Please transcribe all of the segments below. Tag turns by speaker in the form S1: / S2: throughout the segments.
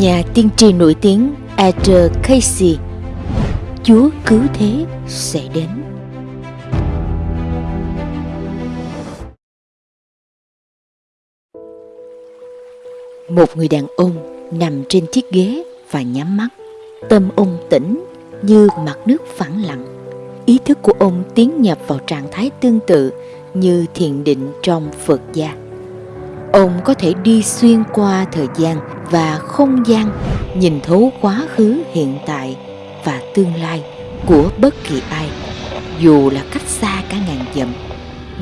S1: Nhà tiên tri nổi tiếng Edgar Casey. Chúa cứu thế sẽ đến. Một người đàn ông nằm trên chiếc ghế và nhắm mắt. Tâm ông tỉnh như mặt nước phẳng lặng. Ý thức của ông tiến nhập vào trạng thái tương tự như thiền định trong Phật gia. Ông có thể đi xuyên qua thời gian và không gian, nhìn thấu quá khứ hiện tại và tương lai của bất kỳ ai, dù là cách xa cả ngàn dặm.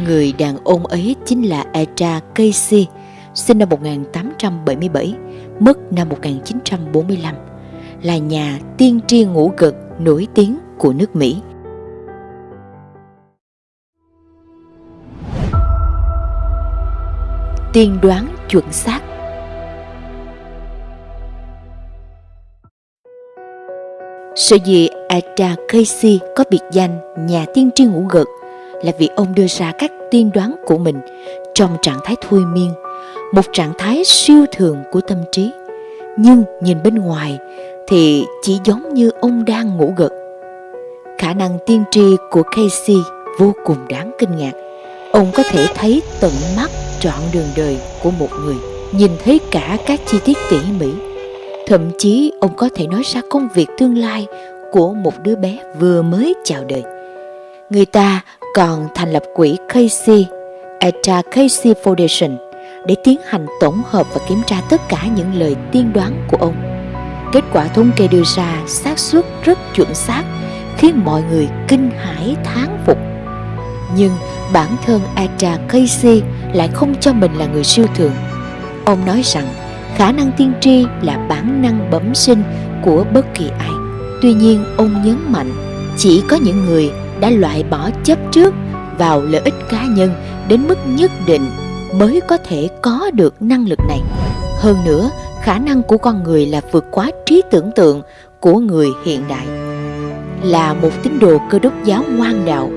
S1: Người đàn ông ấy chính là Etra Casey, sinh năm 1877, mất năm 1945, là nhà tiên tri ngũ gật nổi tiếng của nước Mỹ. Tiên đoán chuẩn xác Sở dĩ Ada Casey có biệt danh nhà tiên tri ngủ gật là vì ông đưa ra các tiên đoán của mình trong trạng thái thôi miên, một trạng thái siêu thường của tâm trí. Nhưng nhìn bên ngoài thì chỉ giống như ông đang ngủ gật. Khả năng tiên tri của Casey vô cùng đáng kinh ngạc. Ông có thể thấy tận mắt trọn đường đời của một người, nhìn thấy cả các chi tiết tỉ mỉ. Thậm chí ông có thể nói ra công việc tương lai của một đứa bé vừa mới chào đời. Người ta còn thành lập quỹ Casey, Eta Casey Foundation để tiến hành tổng hợp và kiểm tra tất cả những lời tiên đoán của ông. Kết quả thống kê đưa ra xác suất rất chuẩn xác khiến mọi người kinh hãi thán phục. Nhưng bản thân Atra Casey lại không cho mình là người siêu thường. Ông nói rằng khả năng tiên tri là bản năng bẩm sinh của bất kỳ ai. Tuy nhiên, ông nhấn mạnh chỉ có những người đã loại bỏ chấp trước vào lợi ích cá nhân đến mức nhất định mới có thể có được năng lực này. Hơn nữa, khả năng của con người là vượt quá trí tưởng tượng của người hiện đại. Là một tín đồ cơ đốc giáo ngoan đạo,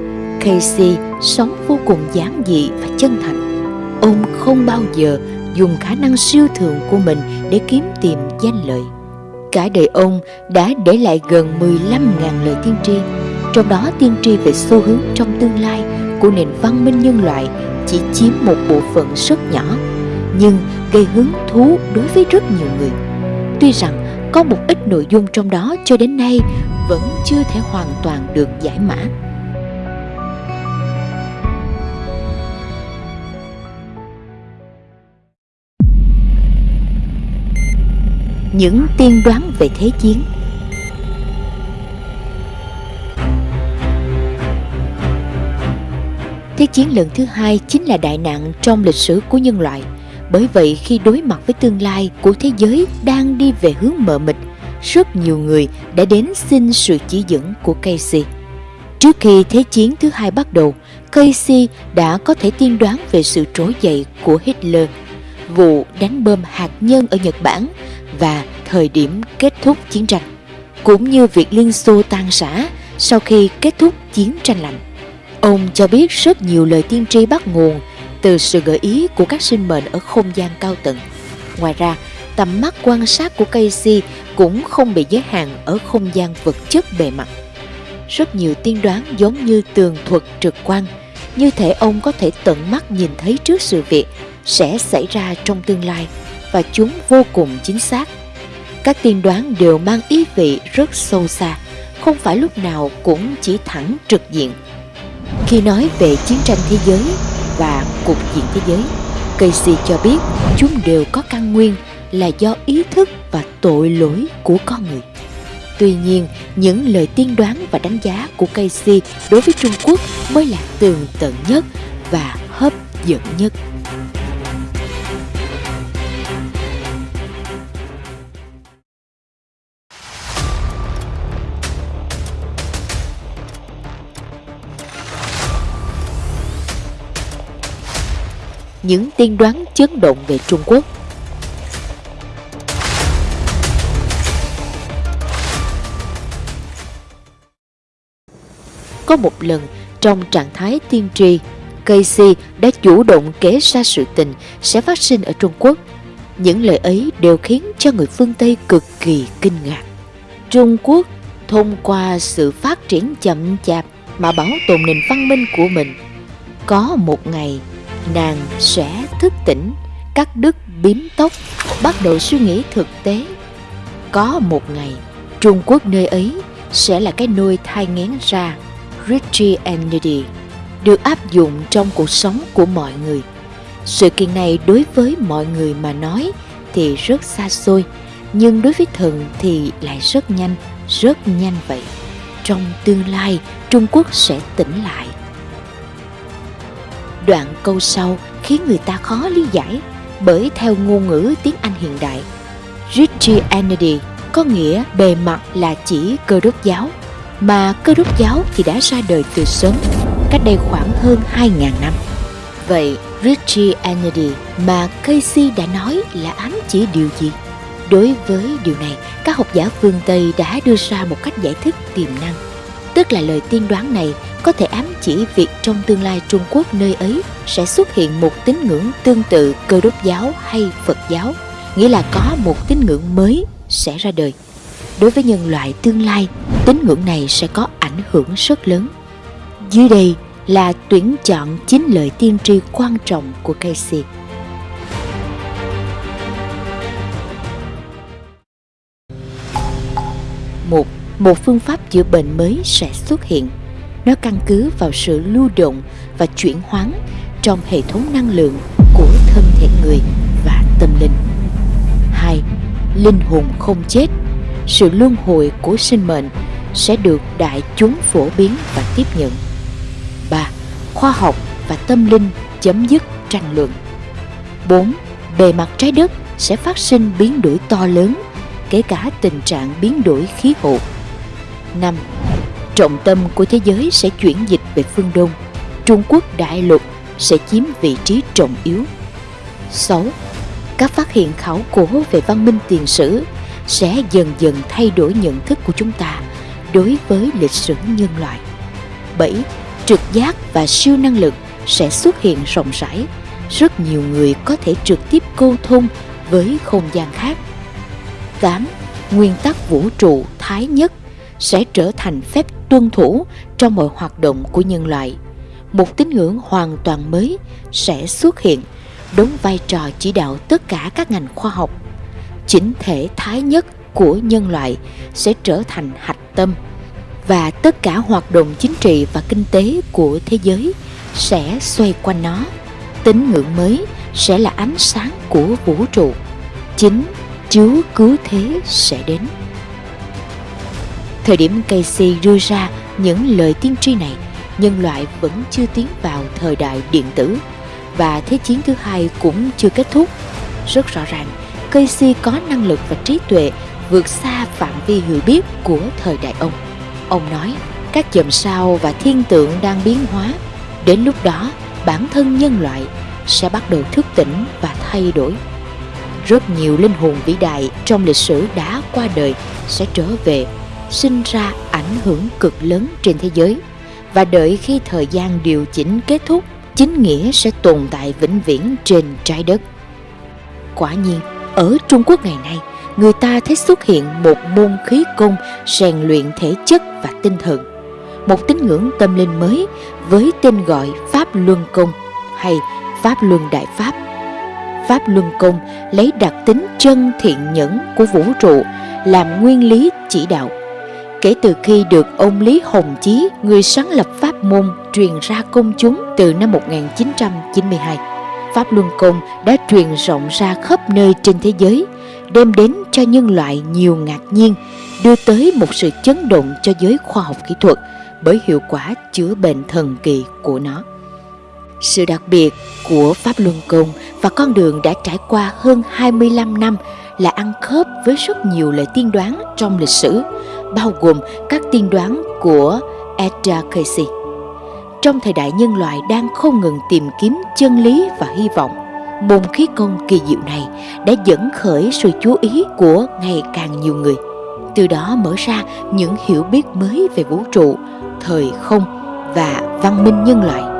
S1: Casey sống vô cùng giản dị và chân thành ông không bao giờ dùng khả năng siêu thường của mình để kiếm tìm danh lợi. Cả đời ông đã để lại gần 15.000 lời tiên tri, trong đó tiên tri về xu hướng trong tương lai của nền văn minh nhân loại chỉ chiếm một bộ phận rất nhỏ, nhưng gây hứng thú đối với rất nhiều người. Tuy rằng có một ít nội dung trong đó cho đến nay vẫn chưa thể hoàn toàn được giải mã. Những tiên đoán về thế chiến. Thế chiến lần thứ hai chính là đại nạn trong lịch sử của nhân loại. Bởi vậy khi đối mặt với tương lai của thế giới đang đi về hướng mờ mịt, rất nhiều người đã đến xin sự chỉ dẫn của Casey. Trước khi Thế chiến thứ hai bắt đầu, Casey đã có thể tiên đoán về sự trỗi dậy của Hitler, vụ đánh bom hạt nhân ở Nhật Bản và thời điểm kết thúc chiến tranh, cũng như việc Liên Xô tan rã sau khi kết thúc chiến tranh lạnh. Ông cho biết rất nhiều lời tiên tri bắt nguồn từ sự gợi ý của các sinh mệnh ở không gian cao tầng. Ngoài ra, tầm mắt quan sát của Casey cũng không bị giới hạn ở không gian vật chất bề mặt. Rất nhiều tiên đoán giống như tường thuật trực quan, như thể ông có thể tận mắt nhìn thấy trước sự việc sẽ xảy ra trong tương lai và chúng vô cùng chính xác. Các tiên đoán đều mang ý vị rất sâu xa, không phải lúc nào cũng chỉ thẳng trực diện. Khi nói về chiến tranh thế giới và cục diện thế giới, Casey cho biết chúng đều có căn nguyên là do ý thức và tội lỗi của con người. Tuy nhiên, những lời tiên đoán và đánh giá của Casey đối với Trung Quốc mới là tường tận nhất và hấp dẫn nhất. Những tiên đoán chấn động về Trung Quốc. Có một lần trong trạng thái tiên tri, Casey đã chủ động kể ra sự tình sẽ phát sinh ở Trung Quốc. Những lời ấy đều khiến cho người phương Tây cực kỳ kinh ngạc. Trung Quốc thông qua sự phát triển chậm chạp mà bảo tồn nền văn minh của mình. Có một ngày, nàng sẽ thức tỉnh, cắt đứt bím tóc, bắt đầu suy nghĩ thực tế. Có một ngày, Trung Quốc nơi ấy sẽ là cái nôi thai ngén ra Christianity được áp dụng trong cuộc sống của mọi người. Sự kiện này đối với mọi người mà nói thì rất xa xôi, nhưng đối với thần thì lại rất nhanh, rất nhanh vậy. Trong tương lai, Trung Quốc sẽ tỉnh lại. Đoạn câu sau khiến người ta khó lý giải bởi theo ngôn ngữ tiếng Anh hiện đại, Christianity có nghĩa bề mặt là chỉ cơ đốc giáo, mà cơ đốc giáo thì đã ra đời từ sớm, cách đây khoảng hơn 2.000 năm. Vậy Christianity mà Casey đã nói là ám chỉ điều gì? Đối với điều này, các học giả phương Tây đã đưa ra một cách giải thích tiềm năng. Tức là lời tiên đoán này có thể ám chỉ việc trong tương lai Trung Quốc nơi ấy sẽ xuất hiện một tín ngưỡng tương tự cơ đốc giáo hay Phật giáo, nghĩa là có một tín ngưỡng mới sẽ ra đời. Đối với nhân loại tương lai, tín ngưỡng này sẽ có ảnh hưởng rất lớn. Dưới đây là tuyển chọn chín lời tiên tri quan trọng của Casey. Một, một phương pháp chữa bệnh mới sẽ xuất hiện. Nó căn cứ vào sự lưu động và chuyển hóa trong hệ thống năng lượng của thân thể người và tâm linh. 2. Linh hồn không chết, sự luân hồi của sinh mệnh sẽ được đại chúng phổ biến và tiếp nhận. 3. Khoa học và tâm linh chấm dứt tranh luận. 4. Bề mặt trái đất sẽ phát sinh biến đổi to lớn, kể cả tình trạng biến đổi khí hậu. 5. Trọng tâm của thế giới sẽ chuyển dịch về phương Đông. Trung Quốc đại lục sẽ chiếm vị trí trọng yếu. 6. Các phát hiện khảo cổ về văn minh tiền sử sẽ dần dần thay đổi nhận thức của chúng ta đối với lịch sử nhân loại. 7. Trực giác và siêu năng lực sẽ xuất hiện rộng rãi. Rất nhiều người có thể trực tiếp câu thông với không gian khác. 8. Nguyên tắc vũ trụ thái nhất sẽ trở thành phép tuân thủ trong mọi hoạt động của nhân loại. Một tín ngưỡng hoàn toàn mới sẽ xuất hiện, đóng vai trò chỉ đạo tất cả các ngành khoa học. Chính thể thái nhất của nhân loại sẽ trở thành hạch tâm và tất cả hoạt động chính trị và kinh tế của thế giới sẽ xoay quanh nó. Tín ngưỡng mới sẽ là ánh sáng của vũ trụ. Chính Chúa cứu thế sẽ đến. Thời điểm Casey đưa ra những lời tiên tri này, nhân loại vẫn chưa tiến vào thời đại điện tử và Thế chiến thứ hai cũng chưa kết thúc. Rất rõ ràng, Casey có năng lực và trí tuệ vượt xa phạm vi hiểu biết của thời đại ông. Ông nói, các chòm sao và thiên tượng đang biến hóa. Đến lúc đó, bản thân nhân loại sẽ bắt đầu thức tỉnh và thay đổi. Rất nhiều linh hồn vĩ đại trong lịch sử đã qua đời sẽ trở về, sinh ra ảnh hưởng cực lớn trên thế giới. Và đợi khi thời gian điều chỉnh kết thúc, chính nghĩa sẽ tồn tại vĩnh viễn trên trái đất. Quả nhiên, ở Trung Quốc ngày nay, người ta thấy xuất hiện một môn khí công rèn luyện thể chất và tinh thần. Một tín ngưỡng tâm linh mới với tên gọi Pháp Luân Công hay Pháp Luân Đại Pháp. Pháp Luân Công lấy đặc tính chân thiện nhẫn của vũ trụ làm nguyên lý chỉ đạo. Kể từ khi được ông Lý Hồng Chí, người sáng lập pháp môn truyền ra công chúng từ năm 1992, Pháp Luân Công đã truyền rộng ra khắp nơi trên thế giới, đem đến cho nhân loại nhiều ngạc nhiên, đưa tới một sự chấn động cho giới khoa học kỹ thuật bởi hiệu quả chữa bệnh thần kỳ của nó. Sự đặc biệt của Pháp Luân Công và con đường đã trải qua hơn 25 năm là ăn khớp với rất nhiều lời tiên đoán trong lịch sử, bao gồm các tiên đoán của Edgar Casey. Trong thời đại nhân loại đang không ngừng tìm kiếm chân lý và hy vọng, môn khí công kỳ diệu này đã dẫn khởi sự chú ý của ngày càng nhiều người. Từ đó mở ra những hiểu biết mới về vũ trụ, thời không và văn minh nhân loại